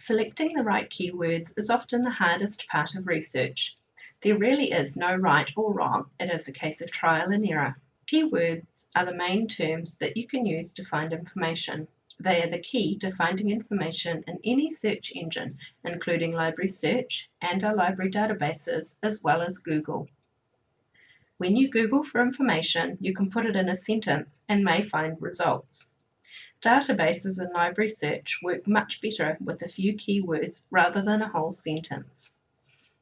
Selecting the right keywords is often the hardest part of research. There really is no right or wrong, it is a case of trial and error. Keywords are the main terms that you can use to find information. They are the key to finding information in any search engine, including Library Search and our library databases, as well as Google. When you Google for information, you can put it in a sentence and may find results. Databases and library search work much better with a few keywords rather than a whole sentence.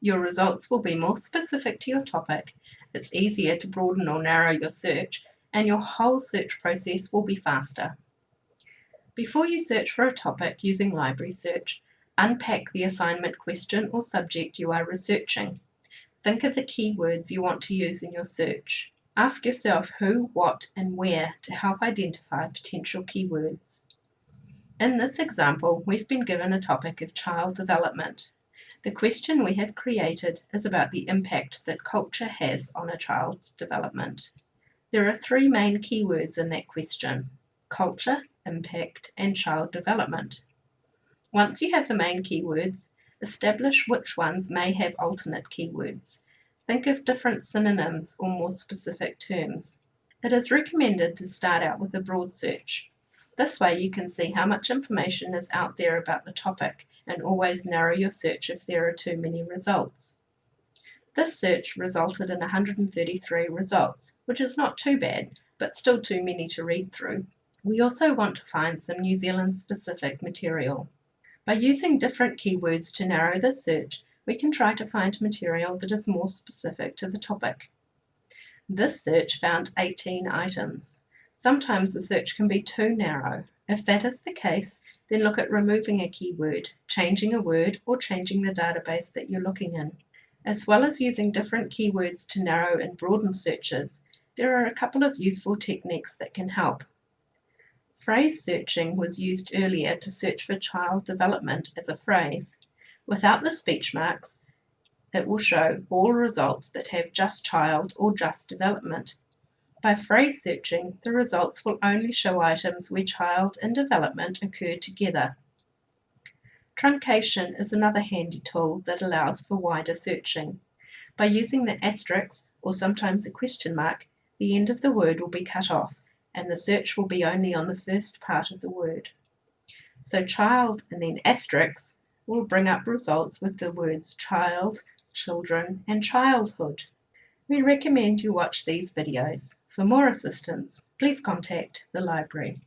Your results will be more specific to your topic, it's easier to broaden or narrow your search, and your whole search process will be faster. Before you search for a topic using library search, unpack the assignment question or subject you are researching. Think of the keywords you want to use in your search. Ask yourself who, what, and where to help identify potential keywords. In this example, we've been given a topic of child development. The question we have created is about the impact that culture has on a child's development. There are three main keywords in that question, culture, impact, and child development. Once you have the main keywords, establish which ones may have alternate keywords Think of different synonyms or more specific terms. It is recommended to start out with a broad search. This way you can see how much information is out there about the topic and always narrow your search if there are too many results. This search resulted in 133 results, which is not too bad, but still too many to read through. We also want to find some New Zealand specific material. By using different keywords to narrow the search, we can try to find material that is more specific to the topic. This search found 18 items. Sometimes the search can be too narrow. If that is the case, then look at removing a keyword, changing a word, or changing the database that you're looking in. As well as using different keywords to narrow and broaden searches, there are a couple of useful techniques that can help. Phrase searching was used earlier to search for child development as a phrase. Without the speech marks, it will show all results that have just child or just development. By phrase searching, the results will only show items where child and development occur together. Truncation is another handy tool that allows for wider searching. By using the asterisk, or sometimes a question mark, the end of the word will be cut off, and the search will be only on the first part of the word. So child and then asterisk will bring up results with the words child, children, and childhood. We recommend you watch these videos. For more assistance, please contact the library.